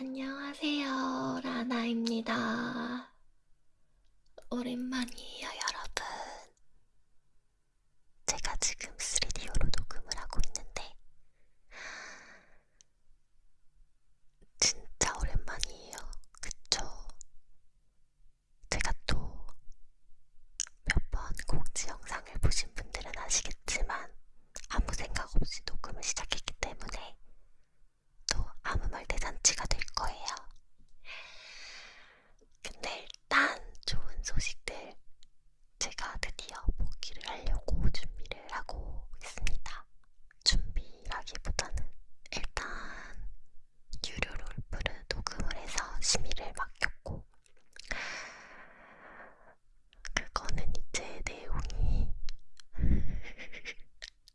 안녕하세요, 라나입니다. 오랜만이에요, 여러분. 제가 지금 3D오로 녹음을 하고 있는데, 진짜 오랜만이에요. 그쵸? 제가 또몇번 공지 영상을 보신 분들은 아시겠지만, 아무 생각 없이 녹음을 시작했기 때문에 또 아무 말 대잔치가 될 거예요. 근데 일단 좋은 소식들 제가 드디어 복귀를 하려고 준비를 하고 있습니다. 준비라기보다는 일단 유료 롤프를 녹음을 해서 심의를 맡겼고 그거는 이제 내용이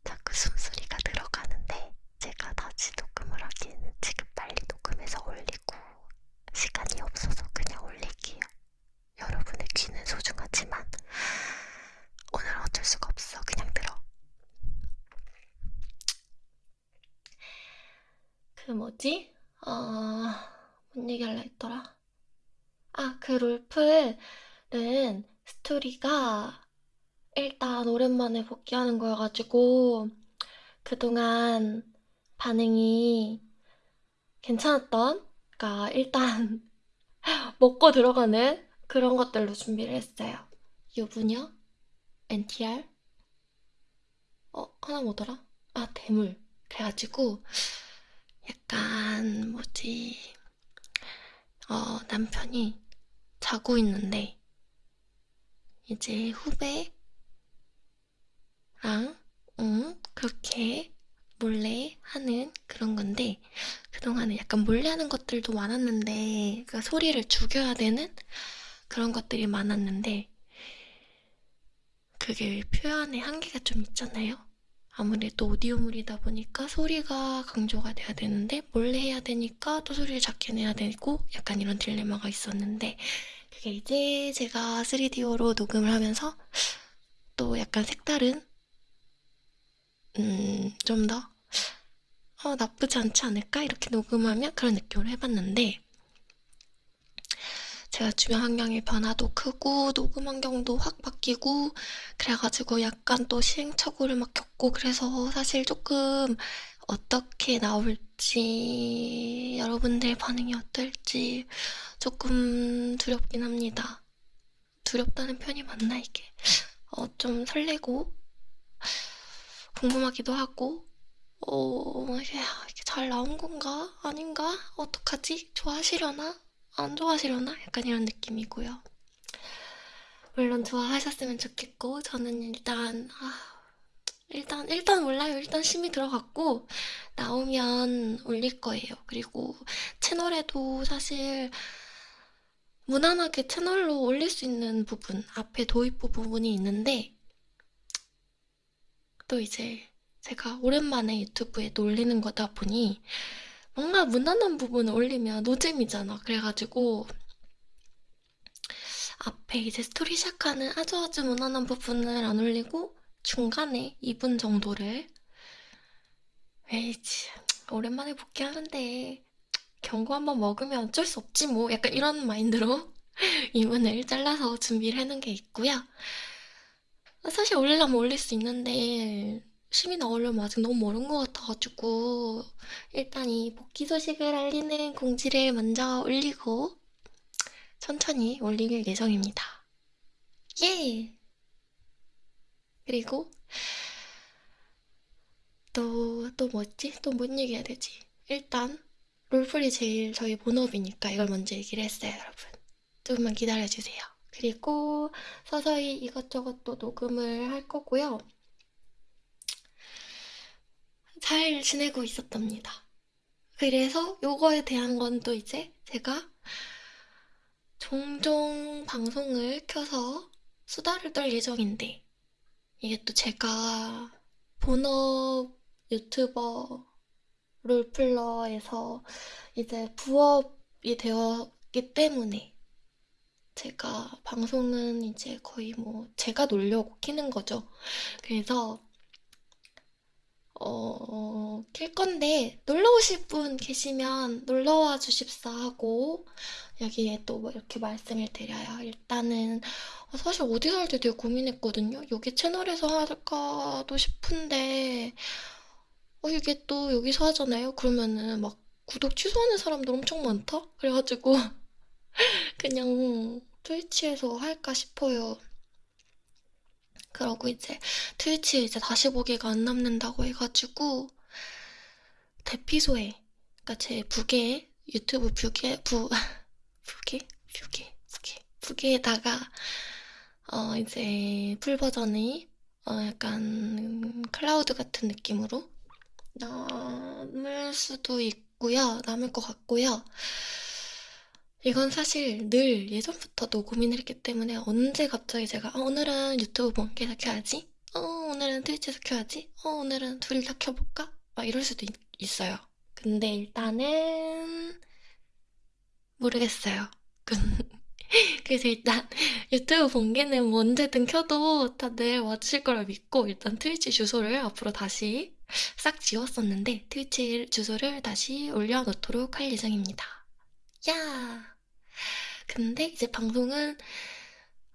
자꾸 숨소리가 들어가는데 제가 다시 녹음을 하기에는 지금 빨리 녹음해서 올리고 시간이 없어서 그냥 올릴게요. 여러분의 귀는 소중하지만 오늘 어쩔 수가 없어. 그냥 들어. 그 뭐지? 어... 뭔 얘기할라 했더라? 아, 그 롤플은 스토리가 일단 오랜만에 복귀하는 거여가지고 그동안 반응이 괜찮았던, 그러니까 일단 먹고 들어가는 그런 것들로 준비를 했어요. 유부녀, NTR, 어 하나 뭐더라? 아 대물. 그래가지고 약간 뭐지? 어 남편이 자고 있는데 이제 후배랑 응 그렇게 몰래 하는 그런 건데 그동안은 약간 몰래 하는 것들도 많았는데 그 소리를 죽여야 되는 그런 것들이 많았는데 그게 표현의 한계가 좀 있잖아요. 아무래도 오디오물이다 보니까 소리가 강조가 돼야 되는데 몰래 해야 되니까 또 소리를 작게 내야 되고 약간 이런 딜레마가 있었는데 그게 이제 제가 3DO로 녹음을 하면서 또 약간 색다른 음, 좀 더, 어, 나쁘지 않지 않을까? 이렇게 녹음하면 그런 느낌으로 해봤는데, 제가 주변 환경의 변화도 크고, 녹음 환경도 확 바뀌고, 그래가지고 약간 또 시행착오를 막 겪고, 그래서 사실 조금 어떻게 나올지, 여러분들 반응이 어떨지 조금 두렵긴 합니다. 두렵다는 편이 맞나, 이게? 어, 좀 설레고, 궁금하기도 하고, 어, 이게 잘 나온 건가? 아닌가? 어떡하지? 좋아하시려나? 안 좋아하시려나? 약간 이런 느낌이고요. 물론 좋아하셨으면 좋겠고, 저는 일단, 아, 일단, 일단 몰라요. 일단 심의 들어갔고, 나오면 올릴 거예요. 그리고 채널에도 사실, 무난하게 채널로 올릴 수 있는 부분, 앞에 도입부 부분이 있는데, 또 이제 제가 오랜만에 유튜브에 올리는 거다 보니 뭔가 무난한 부분을 올리면 노잼이잖아. 그래가지고 앞에 이제 스토리 시작하는 아주 아주 무난한 부분을 안 올리고 중간에 2분 정도를 에이지 오랜만에 복귀하는데 경고 한번 먹으면 어쩔 수 없지 뭐 약간 이런 마인드로 2분을 잘라서 준비를 해놓은 게 있고요. 사실 올리려면 올릴 수 있는데 심이 나오려면 아직 너무 멀은 것 같아가지고 일단 이 복귀 소식을 알리는 공지를 먼저 올리고 천천히 올릴 예정입니다. 예! 그리고 또, 또 뭐지? 또 뭔 얘기 해야 되지? 일단 롤플이 제일 저희 본업이니까 이걸 먼저 얘기를 했어요, 여러분. 조금만 기다려주세요. 그리고 서서히 이것저것 또 녹음을 할 거고요. 잘 지내고 있었답니다. 그래서 요거에 대한 건 또 이제 제가 종종 방송을 켜서 수다를 떨 예정인데 이게 또 제가 본업 유튜버 롤플러에서 이제 부업이 되었기 때문에 제가 방송은 이제 거의 뭐 제가 놀려고 키는 거죠. 그래서 어, 킬 건데, 놀러 오실 분 계시면 놀러 와 주십사 하고, 여기에 또 뭐 이렇게 말씀을 드려요. 일단은, 어, 사실 어디서 할지 되게 고민했거든요. 여기 채널에서 할까도 싶은데, 어, 이게 또 여기서 하잖아요? 그러면은 막 구독 취소하는 사람들 엄청 많다? 그래가지고, 그냥 트위치에서 할까 싶어요. 그러고 이제 트위치에 이제 다시 보기가 안 남는다고 해가지고 대피소에 그러니까 제 부계 유튜브 뷰계 부 부계 뷰계 부계 부계에다가 어 이제 풀 버전이 어 약간 클라우드 같은 느낌으로 남을 수도 있고요. 남을 것 같고요. 이건 사실 늘 예전부터도 고민을 했기 때문에 언제 갑자기 제가 어, 오늘은 유튜브 본계에서 켜야지? 어 오늘은 트위치에서 켜야지? 어 오늘은 둘 다 켜볼까? 막 이럴 수도 있, 어요. 근데 일단은 모르겠어요. 그래서 일단 유튜브 본게는 뭐 언제든 켜도 다들 와주실 거라 믿고 일단 트위치 주소를 앞으로 다시 싹 지웠었는데 트위치 주소를 다시 올려놓도록 할 예정입니다. 야! 근데 이제 방송은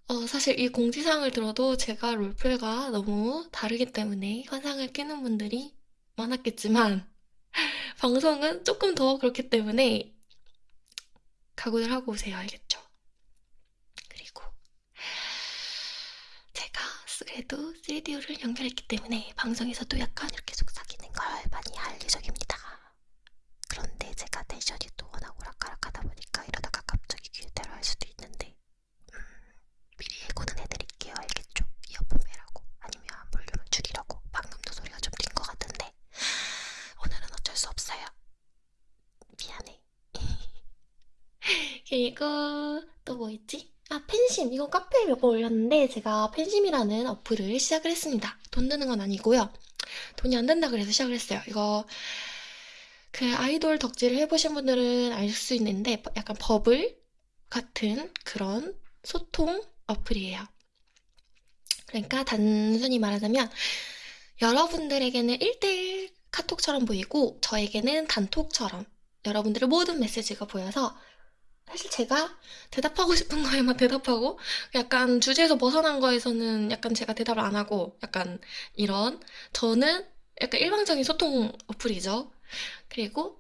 어, 사실 이 공지사항을 들어도 제가 롤플과 너무 다르기 때문에 환상을 깨는 분들이 많았겠지만 방송은 조금 더 그렇기 때문에 각오를 하고 오세요. 알겠죠? 그리고 제가 그래도 3DO를 연결했기 때문에 방송에서도 약간 이렇게 속삭이는 걸 많이 할 예정입니다. 그런데 제가 텐션이 또 워낙 오락가락하다 보니까 이러다가 갑자기 귀대로 할 수도 있는데 음, 미리 예고는 해드릴게요. 알겠죠? 이어폰 매라고 아니면 볼륨을 줄이라고 방금도 소리가 좀뛴것 같은데 오늘은 어쩔 수 없어요. 미안해. 그리고 또 뭐 있지? 아 팬심 이거 카페에 몇 번 올렸는데 제가 팬심이라는 어플을 시작을 했습니다. 돈 드는 건 아니고요. 돈이 안 된다 그래서 시작을 했어요. 이거 그 아이돌 덕질을 해보신 분들은 알 수 있는데 약간 버블 같은 그런 소통 어플이에요. 그러니까 단순히 말하자면 여러분들에게는 1대1 카톡처럼 보이고 저에게는 단톡처럼 여러분들의 모든 메시지가 보여서 사실 제가 대답하고 싶은 거에만 대답하고 약간 주제에서 벗어난 거에서는 약간 제가 대답을 안 하고 약간 이런 저는 약간 일방적인 소통 어플이죠. 그리고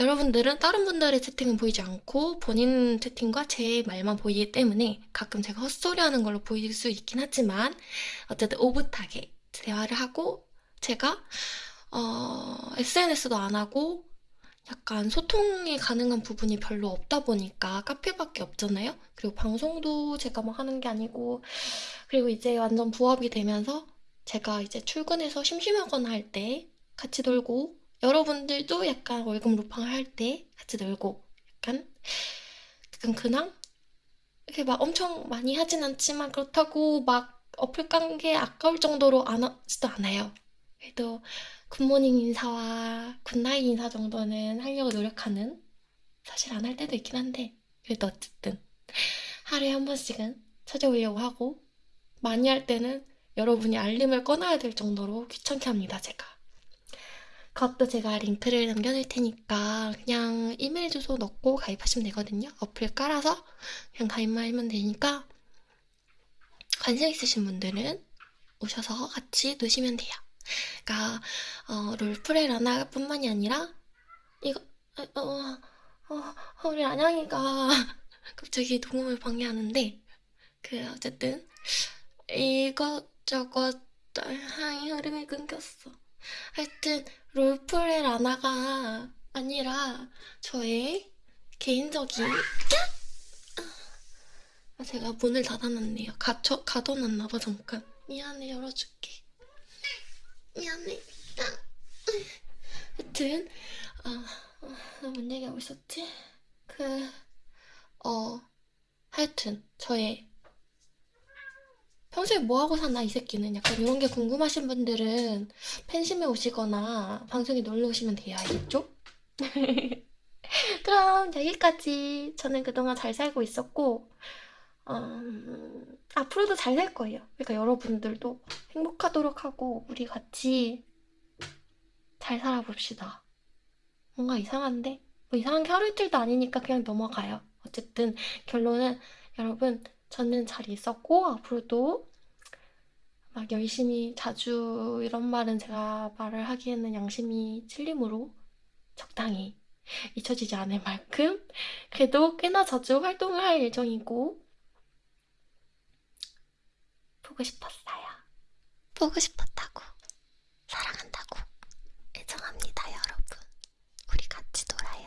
여러분들은 다른 분들의 채팅은 보이지 않고 본인 채팅과 제 말만 보이기 때문에 가끔 제가 헛소리 하는 걸로 보일 수 있긴 하지만 어쨌든 오붓하게 대화를 하고 제가 어, SNS도 안 하고 약간 소통이 가능한 부분이 별로 없다 보니까 카페밖에 없잖아요. 그리고 방송도 제가 막 하는 게 아니고 그리고 이제 완전 부업이 되면서 제가 이제 출근해서 심심하거나 할 때 같이 놀고 여러분들도 약간 월급 루팡을 할때 같이 놀고 약간 약간 근황? 이렇게 막 엄청 많이 하진 않지만 그렇다고 막 어플 깐 게 아까울 정도로 안 하지도 않아요. 그래도 good morning 인사와 good night 인사 정도는 하려고 노력하는 사실 안 할 때도 있긴 한데 그래도 어쨌든 하루에 한 번씩은 찾아오려고 하고 많이 할 때는 여러분이 알림을 꺼놔야 될 정도로 귀찮게 합니다 제가 그것도 제가 링크를 남겨놓을 테니까 그냥 이메일 주소 넣고 가입하시면 되거든요. 어플 깔아서 그냥 가입만 하면 되니까 관심 있으신 분들은 오셔서 같이 노시면 돼요. 그러니까 어, 롤플레이 라나 뿐만이 아니라 이거 어, 어, 어, 우리 안양이가 갑자기 녹음을 방해하는데 그 어쨌든 이것저것 향이 흐름이 끊겼어. 하여튼 롤플레 라나가 아니라 저의 개인적인 아, 제가 문을 닫아놨네요. 갇혀, 가둬놨나봐 잠깐. 미안해 열어줄게. 미안해. 하여튼 아, 아, 뭔 얘기하고 있었지? 그 어, 하여튼 저의 평소에 뭐하고 사나 이 새끼는 약간 이런 게 궁금하신 분들은 팬심에 오시거나 방송에 놀러 오시면 돼요 알겠죠? 그럼 여기까지 저는 그동안 잘 살고 있었고 음, 앞으로도 잘살 거예요 그러니까 여러분들도 행복하도록 하고 우리 같이 잘 살아봅시다. 뭔가 이상한데? 뭐 이상한 게 하루 이틀도 아니니까 그냥 넘어가요. 어쨌든 결론은 여러분 저는 잘 있었고 앞으로도 막 열심히 자주 이런 말은 제가 말을 하기에는 양심이 찔리므로 적당히 잊혀지지 않을 만큼 그래도 꽤나 자주 활동을 할 예정이고 보고 싶었어요. 보고 싶었다고. 사랑한다고. 애정합니다, 여러분. 우리 같이 놀아요.